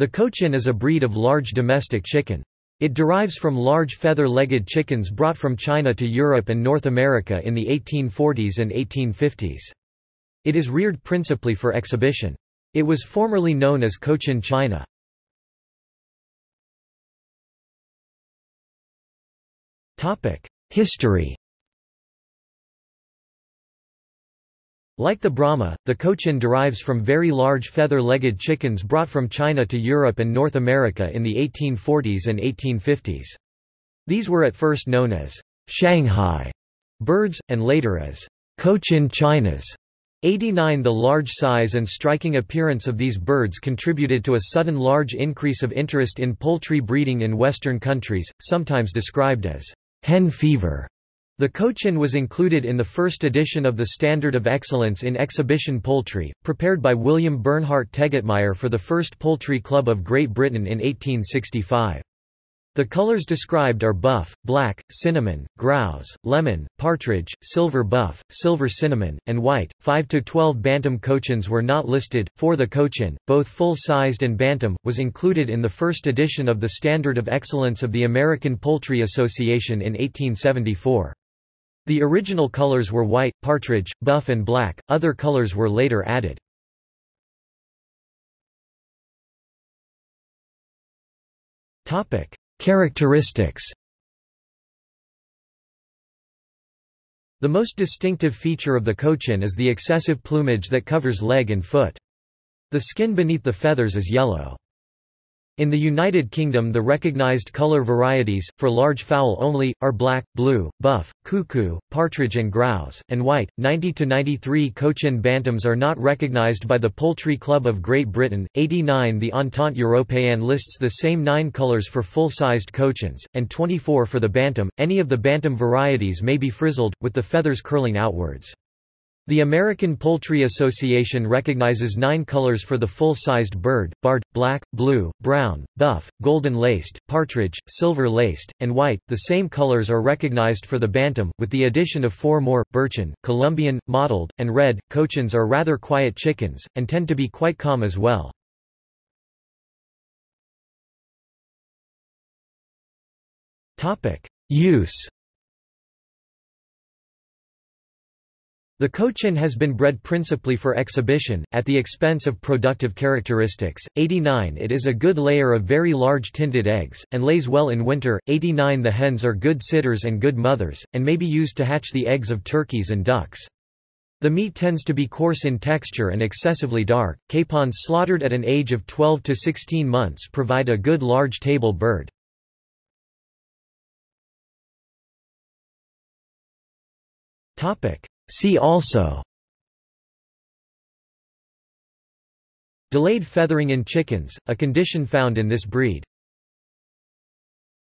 The Cochin is a breed of large domestic chicken. It derives from large feather-legged chickens brought from China to Europe and North America in the 1840s and 1850s. It is reared principally for exhibition. It was formerly known as Cochin China. History Like the Brahma, the Cochin derives from very large feather-legged chickens brought from China to Europe and North America in the 1840s and 1850s. These were at first known as Shanghai birds, and later as Cochin Chinas. 89 The large size and striking appearance of these birds contributed to a sudden large increase of interest in poultry breeding in Western countries, sometimes described as hen fever. The Cochin was included in the first edition of the Standard of Excellence in Exhibition Poultry, prepared by William Bernhardt Tegetmeier for the First Poultry Club of Great Britain in 1865. The colors described are buff, black, cinnamon, grouse, lemon, partridge, silver buff, silver cinnamon, and white. 5 to 12 bantam cochins were not listed. For the cochin, both full-sized and bantam, was included in the first edition of the Standard of Excellence of the American Poultry Association in 1874. The original colors were white, partridge, buff and black, other colors were later added. Characteristics The most distinctive feature of the cochin is the excessive plumage that covers leg and foot. The skin beneath the feathers is yellow. In the United Kingdom the recognized color varieties, for large fowl only, are black, blue, buff, cuckoo, partridge and grouse, and white. 90-93 Cochin Bantams are not recognized by the Poultry Club of Great Britain. 89 The Entente Européenne lists the same nine colors for full-sized Cochins, and 24 for the Bantam. Any of the Bantam varieties may be frizzled, with the feathers curling outwards. The American Poultry Association recognizes nine colors for the full-sized bird, barred, black, blue, brown, buff, golden-laced, partridge, silver-laced, and white. The same colors are recognized for the bantam, with the addition of four more, birchen, Columbian, mottled, and red. Cochins are rather quiet chickens, and tend to be quite calm as well. Use The Cochin has been bred principally for exhibition, at the expense of productive characteristics. 89 It is a good layer of very large tinted eggs, and lays well in winter. 89 The hens are good sitters and good mothers, and may be used to hatch the eggs of turkeys and ducks. The meat tends to be coarse in texture and excessively dark. Capons slaughtered at an age of 12 to 16 months provide a good large table bird. Topic: See also. Delayed feathering in chickens, a condition found in this breed